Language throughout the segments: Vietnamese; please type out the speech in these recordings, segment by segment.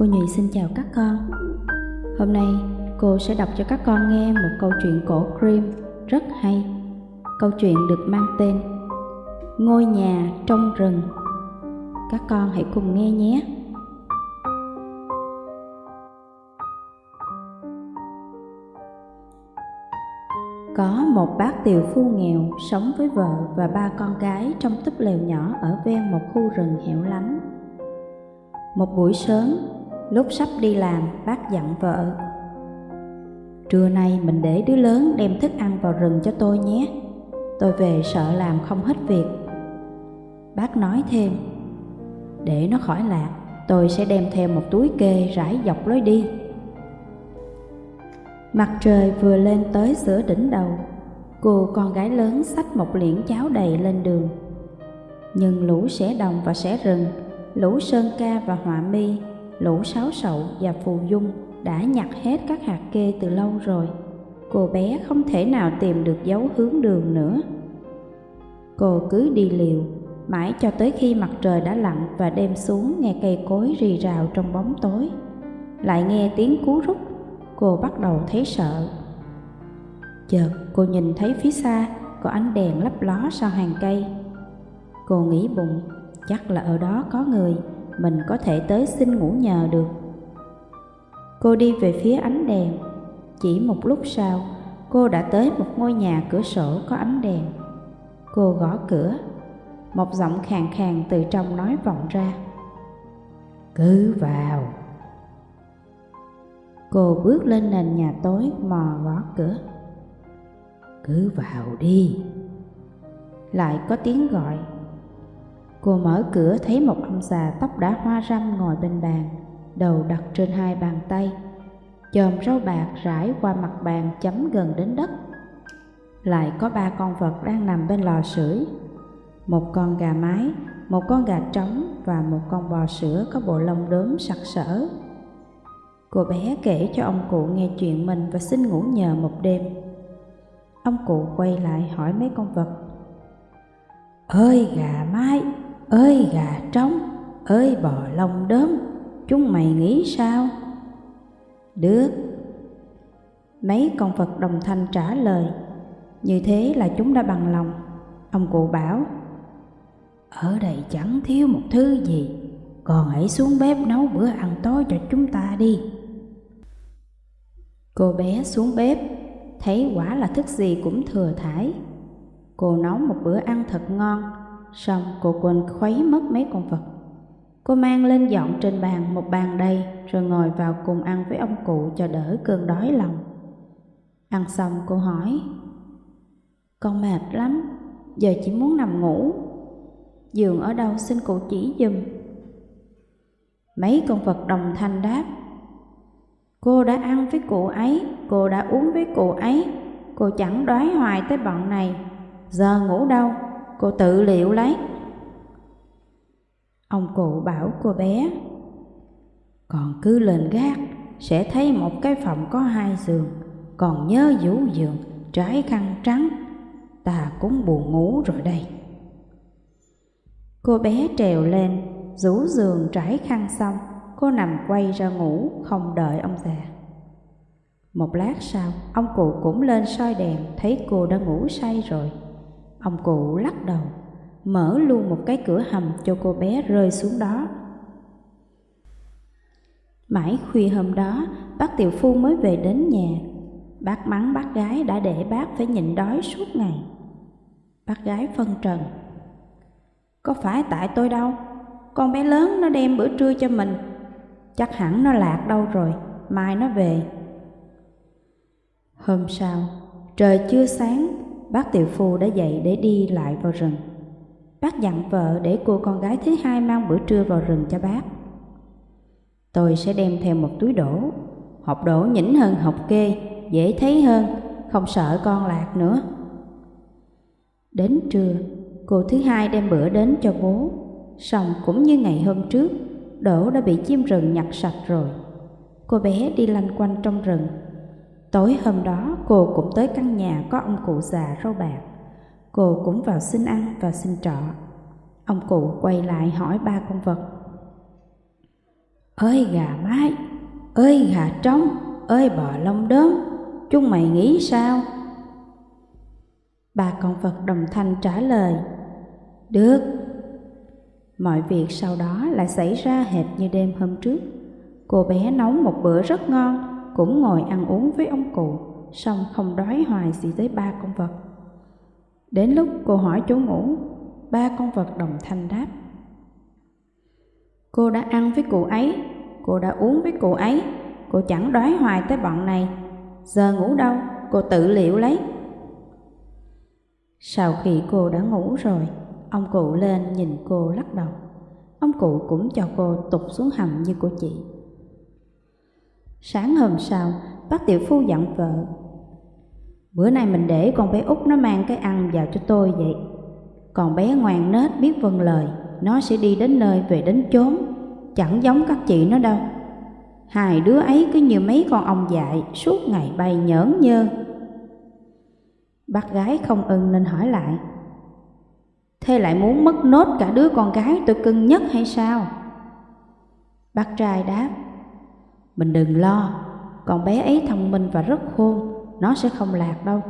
Cô Nhụy xin chào các con. Hôm nay cô sẽ đọc cho các con nghe một câu chuyện cổ Cream rất hay. Câu chuyện được mang tên Ngôi nhà trong rừng. Các con hãy cùng nghe nhé. Có một bác tiều phu nghèo sống với vợ và ba con gái trong túp lều nhỏ ở ven một khu rừng hẻo lánh. Một buổi sớm, lúc sắp đi làm, bác dặn vợ. Trưa nay mình để đứa lớn đem thức ăn vào rừng cho tôi nhé. Tôi về sợ làm không hết việc. Bác nói thêm, để nó khỏi lạc, tôi sẽ đem theo một túi kê rải dọc lối đi. Mặt trời vừa lên tới giữa đỉnh đầu, cô con gái lớn xách một liễn cháo đầy lên đường. Nhưng lũ sẻ đồng và sẻ rừng, lũ sơn ca và họa mi, lũ sáo sậu và phù dung đã nhặt hết các hạt kê từ lâu rồi. Cô bé không thể nào tìm được dấu hướng đường nữa. Cô cứ đi liều, mãi cho tới khi mặt trời đã lặn và đêm xuống nghe cây cối rì rào trong bóng tối. Lại nghe tiếng cú rút cô bắt đầu thấy sợ. Chợt cô nhìn thấy phía xa có ánh đèn lấp ló sau hàng cây. Cô nghĩ bụng, chắc là ở đó có người, mình có thể tới xin ngủ nhờ được. Cô đi về phía ánh đèn, chỉ một lúc sau, cô đã tới một ngôi nhà cửa sổ có ánh đèn. Cô gõ cửa, một giọng khàn khàn từ trong nói vọng ra. Cứ vào. Cô bước lên nền nhà tối mò gõ cửa. Cứ vào đi. Lại có tiếng gọi. Cô mở cửa thấy một ông già tóc đã hoa râm ngồi bên bàn, đầu đặt trên hai bàn tay. Chòm rau bạc rải qua mặt bàn chấm gần đến đất. Lại có ba con vật đang nằm bên lò sưởi. Một con gà mái, một con gà trống và một con bò sữa có bộ lông đốm sặc sỡ Cô bé kể cho ông cụ nghe chuyện mình và xin ngủ nhờ một đêm. Ông cụ quay lại hỏi mấy con vật. Ơi gà mái, ơi gà trống, ơi bò lông đốm, chúng mày nghĩ sao? Được. Mấy con vật đồng thanh trả lời. Như thế là chúng đã bằng lòng. Ông cụ bảo, ở đây chẳng thiếu một thứ gì, còn hãy xuống bếp nấu bữa ăn tối cho chúng ta đi. Cô bé xuống bếp, thấy quả là thức gì cũng thừa thải. Cô nấu một bữa ăn thật ngon, xong cô quên khuấy mất mấy con vật. Cô mang lên dọn trên bàn một bàn đầy rồi ngồi vào cùng ăn với ông cụ cho đỡ cơn đói lòng. Ăn xong cô hỏi, Con mệt lắm, giờ chỉ muốn nằm ngủ. Giường ở đâu xin cụ chỉ dùm. Mấy con vật đồng thanh đáp, Cô đã ăn với cụ ấy, cô đã uống với cụ ấy, cô chẳng đoái hoài tới bọn này. Giờ ngủ đâu, cô tự liệu lấy. Ông cụ bảo cô bé, còn cứ lên gác, sẽ thấy một cái phòng có hai giường, còn nhớ vũ giường, trái khăn trắng, ta cũng buồn ngủ rồi đây. Cô bé trèo lên, rủ giường trải khăn xong, cô nằm quay ra ngủ không đợi ông già. Một lát sau, ông cụ cũng lên soi đèn thấy cô đã ngủ say rồi. Ông cụ lắc đầu, mở luôn một cái cửa hầm cho cô bé rơi xuống đó. Mãi khuya hôm đó, bác tiểu phu mới về đến nhà. Bác mắng bác gái đã để bác phải nhịn đói suốt ngày. Bác gái phân trần. Có phải tại tôi đâu, con bé lớn nó đem bữa trưa cho mình Chắc hẳn nó lạc đâu rồi, mai nó về. Hôm sau, trời chưa sáng, bác tiểu phu đã dậy để đi lại vào rừng. Bác dặn vợ để cô con gái thứ hai mang bữa trưa vào rừng cho bác. Tôi sẽ đem theo một túi đổ, hộp đổ nhỉnh hơn hộp kê, dễ thấy hơn, không sợ con lạc nữa. Đến trưa, cô thứ hai đem bữa đến cho bố, xong cũng như ngày hôm trước, đổ đã bị chim rừng nhặt sạch rồi. Cô bé đi lanh quanh trong rừng. Tối hôm đó cô cũng tới căn nhà có ông cụ già râu bạc. Cô cũng vào xin ăn và xin trọ. Ông cụ quay lại hỏi ba con vật. Ơi gà mái, ơi gà trống, ơi bò lông đốm, chúng mày nghĩ sao? Ba con vật đồng thanh trả lời, được. Mọi việc sau đó lại xảy ra hệt như đêm hôm trước. Cô bé nấu một bữa rất ngon, cũng ngồi ăn uống với ông cụ, xong không đói hoài gì tới ba con vật. Đến lúc cô hỏi chỗ ngủ, ba con vật đồng thanh đáp. Cô đã ăn với cụ ấy, cô đã uống với cụ ấy, cô chẳng đói hoài tới bọn này. Giờ ngủ đâu, cô tự liệu lấy. Sau khi cô đã ngủ rồi, ông cụ lên nhìn cô lắc đầu. Ông cụ cũng cho cô tụt xuống hầm như cô chị. Sáng hôm sau, bác tiểu phu dặn vợ. Bữa nay mình để con bé út nó mang cái ăn vào cho tôi vậy. Còn bé ngoan nết biết vâng lời, nó sẽ đi đến nơi về đến chốn, chẳng giống các chị nó đâu. Hai đứa ấy cứ như mấy con ong dại, suốt ngày bay nhởn nhơ. Bác gái không ưng nên hỏi lại. Thế lại muốn mất nốt cả đứa con gái tôi cưng nhất hay sao? Bác trai đáp, mình đừng lo, con bé ấy thông minh và rất khôn, nó sẽ không lạc đâu.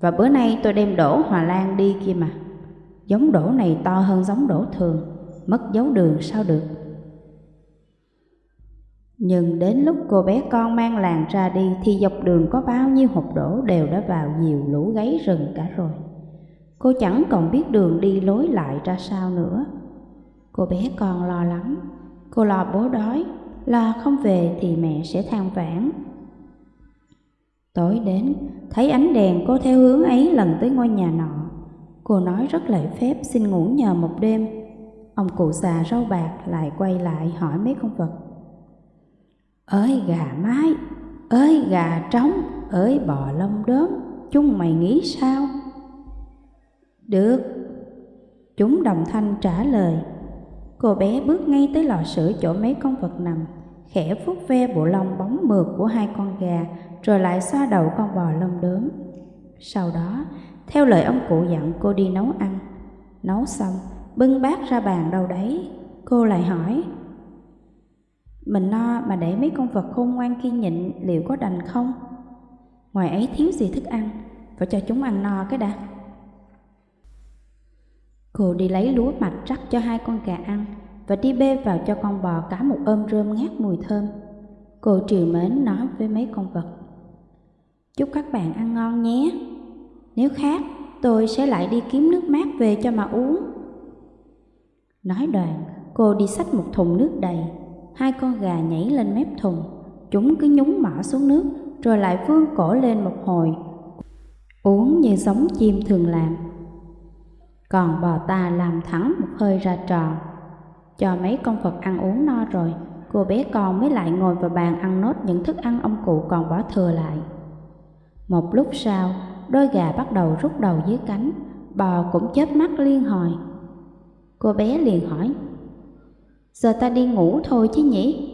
Và bữa nay tôi đem đổ Hòa Lan đi kia mà. Giống đổ này to hơn giống đổ thường, mất dấu đường sao được. Nhưng đến lúc cô bé con mang làng ra đi thì dọc đường có bao nhiêu hộp đổ đều đã vào nhiều lũ gáy rừng cả rồi. Cô chẳng còn biết đường đi lối lại ra sao nữa. Cô bé con lo lắm, cô lo bố đói, lo không về thì mẹ sẽ than vãn. Tối đến, thấy ánh đèn cô theo hướng ấy lần tới ngôi nhà nọ. Cô nói rất lễ phép xin ngủ nhờ một đêm. Ông cụ già râu bạc lại quay lại hỏi mấy con vật. Ơi gà mái, ơi gà trống, ơi bò lông đốm, chúng mày nghĩ sao? Được, chúng đồng thanh trả lời. Cô bé bước ngay tới lò sưởi chỗ mấy con vật nằm, khẽ vuốt ve bộ lông bóng mượt của hai con gà, rồi lại xoa đầu con bò lông đốm. Sau đó, theo lời ông cụ dặn cô đi nấu ăn. Nấu xong, bưng bát ra bàn đâu đấy, cô lại hỏi. Mình no mà để mấy con vật khôn ngoan kia nhịn liệu có đành không? Ngoài ấy thiếu gì thức ăn, phải cho chúng ăn no cái đã. Cô đi lấy lúa mạch rắc cho hai con gà ăn và đi bê vào cho con bò cả một ôm rơm ngát mùi thơm. Cô triều mến nói với mấy con vật. Chúc các bạn ăn ngon nhé. Nếu khác, tôi sẽ lại đi kiếm nước mát về cho mà uống. Nói đoạn, cô đi xách một thùng nước đầy. Hai con gà nhảy lên mép thùng. Chúng cứ nhúng mỏ xuống nước, rồi lại vươn cổ lên một hồi. Uống như giống chim thường làm. Còn bò ta làm thẳng một hơi ra tròn. Cho mấy con vật ăn uống no rồi, cô bé con mới lại ngồi vào bàn ăn nốt những thức ăn ông cụ còn bỏ thừa lại. Một lúc sau, đôi gà bắt đầu rút đầu dưới cánh, bò cũng chớp mắt liên hồi. Cô bé liền hỏi, giờ ta đi ngủ thôi chứ nhỉ?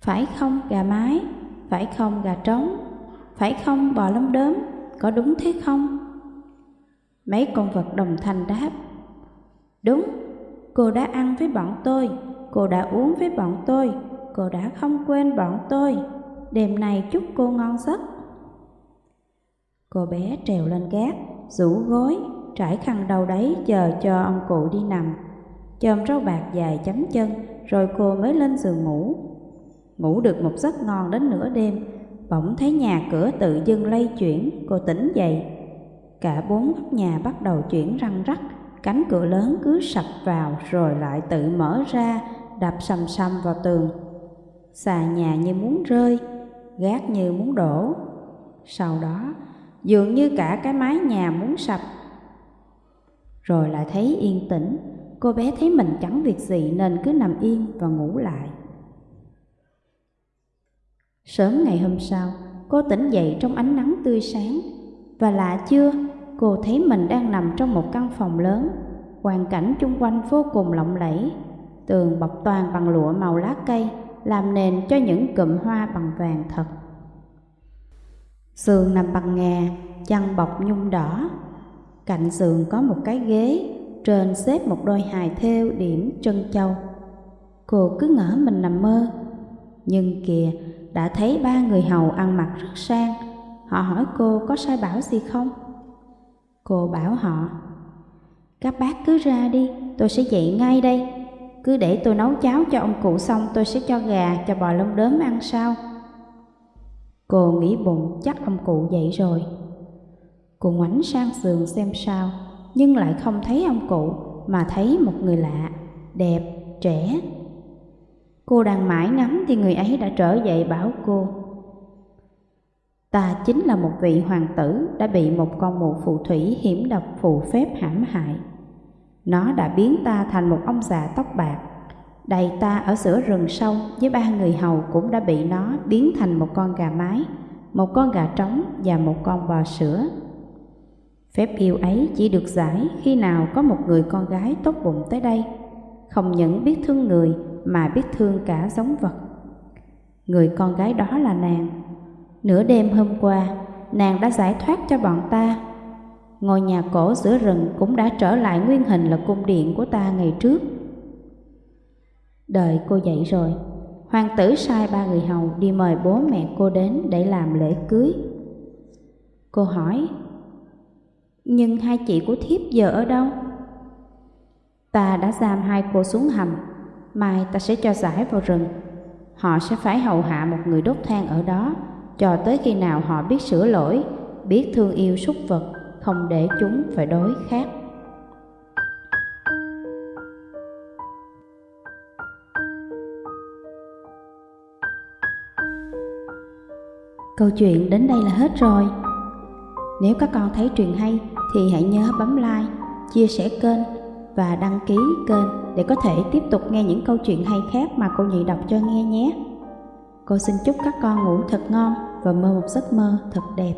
Phải không gà mái, phải không gà trống, phải không bò lông đốm, có đúng thế không? Mấy con vật đồng thanh đáp, đúng, cô đã ăn với bọn tôi, cô đã uống với bọn tôi, cô đã không quên bọn tôi, đêm nay chúc cô ngon giấc. Cô bé trèo lên gác, rủ gối, trải khăn đầu đấy chờ cho ông cụ đi nằm. Chòm rau bạc dài chấm chân, rồi cô mới lên giường ngủ. Ngủ được một giấc ngon đến nửa đêm, bỗng thấy nhà cửa tự dưng lay chuyển, cô tỉnh dậy. Cả bốn góc nhà bắt đầu chuyển răng rắc, cánh cửa lớn cứ sập vào rồi lại tự mở ra, đập sầm sầm vào tường. Xà nhà như muốn rơi, gác như muốn đổ. Sau đó, dường như cả cái mái nhà muốn sập. Rồi lại thấy yên tĩnh, cô bé thấy mình chẳng việc gì nên cứ nằm yên và ngủ lại. Sớm ngày hôm sau, cô tỉnh dậy trong ánh nắng tươi sáng. Và lạ chưa, cô thấy mình đang nằm trong một căn phòng lớn, hoàn cảnh chung quanh vô cùng lộng lẫy, tường bọc toàn bằng lụa màu lá cây, làm nền cho những cụm hoa bằng vàng thật. Giường nằm bằng ngà, chăn bọc nhung đỏ. Cạnh giường có một cái ghế, trên xếp một đôi hài thêu điểm trân châu. Cô cứ ngỡ mình nằm mơ. Nhưng kìa, đã thấy ba người hầu ăn mặc rất sang. Họ hỏi cô có sai bảo gì không? Cô bảo họ, các bác cứ ra đi, tôi sẽ dậy ngay đây. Cứ để tôi nấu cháo cho ông cụ xong tôi sẽ cho gà, cho bò lông đớm ăn sao? Cô nghĩ bụng chắc ông cụ dậy rồi. Cô ngoảnh sang giường xem sao, nhưng lại không thấy ông cụ mà thấy một người lạ, đẹp, trẻ. Cô đang mãi ngắm thì người ấy đã trở dậy bảo cô. Ta chính là một vị hoàng tử đã bị một con mụ phù thủy hiểm độc phù phép hãm hại. Nó đã biến ta thành một ông già tóc bạc, đầy ta ở giữa rừng sâu với ba người hầu cũng đã bị nó biến thành một con gà mái, một con gà trống và một con bò sữa. Phép yêu ấy chỉ được giải khi nào có một người con gái tốt bụng tới đây, không những biết thương người mà biết thương cả giống vật. Người con gái đó là nàng. Nửa đêm hôm qua, nàng đã giải thoát cho bọn ta. Ngôi nhà cổ giữa rừng cũng đã trở lại nguyên hình là cung điện của ta ngày trước. Đợi cô dậy rồi, hoàng tử sai ba người hầu đi mời bố mẹ cô đến để làm lễ cưới. Cô hỏi, nhưng hai chị của thiếp giờ ở đâu? Ta đã giam hai cô xuống hầm, mai ta sẽ cho giải vào rừng. Họ sẽ phải hầu hạ một người đốt than ở đó, cho tới khi nào họ biết sửa lỗi, biết thương yêu súc vật, không để chúng phải đối khác. Câu chuyện đến đây là hết rồi. Nếu các con thấy truyện hay thì hãy nhớ bấm like, chia sẻ kênh và đăng ký kênh để có thể tiếp tục nghe những câu chuyện hay khác mà cô Nhị đọc cho nghe nhé. Cô xin chúc các con ngủ thật ngon và mơ một giấc mơ thật đẹp.